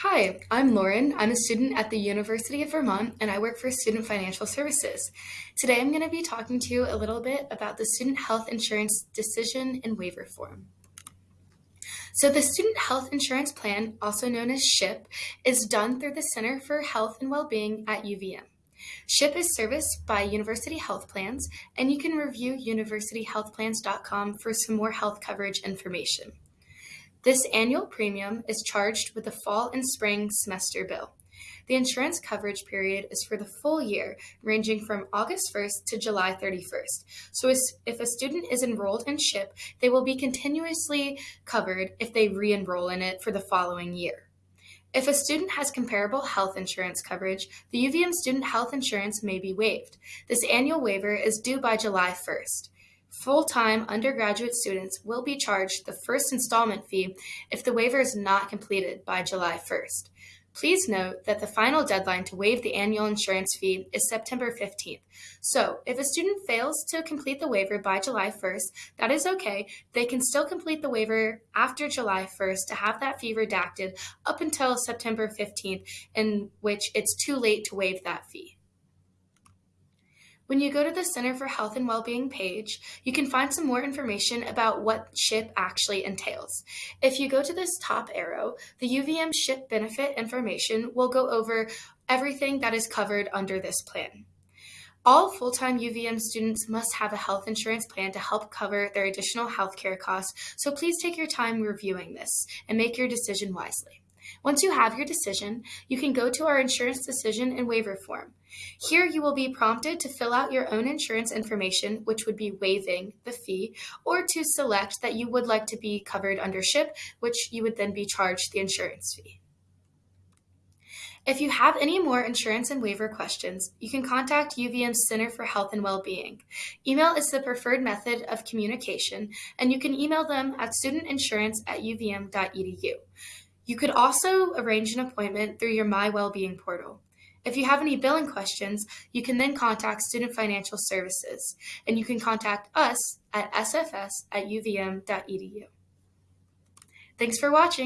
Hi, I'm Lauren. I'm a student at the University of Vermont and I work for Student Financial Services. Today I'm going to be talking to you a little bit about the Student Health Insurance Decision and Waiver Form. So the Student Health Insurance Plan, also known as SHIP, is done through the Center for Health and Wellbeing at UVM. SHIP is serviced by University Health Plans, and you can review universityhealthplans.com for some more health coverage information. This annual premium is charged with the fall and spring semester bill. The insurance coverage period is for the full year, ranging from August 1st to July 31st. So if a student is enrolled in SHIP, they will be continuously covered if they re-enroll in it for the following year. If a student has comparable health insurance coverage, the UVM student health insurance may be waived. This annual waiver is due by July 1st. Full-time undergraduate students will be charged the first installment fee if the waiver is not completed by July 1st. Please note that the final deadline to waive the annual insurance fee is September 15th. So if a student fails to complete the waiver by July 1st, that is okay. They can still complete the waiver after July 1st to have that fee redacted up until September 15th, in which it's too late to waive that fee. When you go to the Center for Health and Wellbeing page, you can find some more information about what SHIP actually entails. If you go to this top arrow, the UVM SHIP benefit information will go over everything that is covered under this plan. All full-time UVM students must have a health insurance plan to help cover their additional healthcare costs, so please take your time reviewing this and make your decision wisely. Once you have your decision, you can go to our insurance decision and waiver form. Here you will be prompted to fill out your own insurance information, which would be waiving the fee, or to select that you would like to be covered under SHIP, which you would then be charged the insurance fee. If you have any more insurance and waiver questions, you can contact UVM's Center for Health and Wellbeing. Email is the preferred method of communication, and you can email them at studentinsurance at uvm.edu. You could also arrange an appointment through your My Wellbeing portal. If you have any billing questions, you can then contact Student Financial Services, and you can contact us at sfs at uvm.edu. Thanks for watching.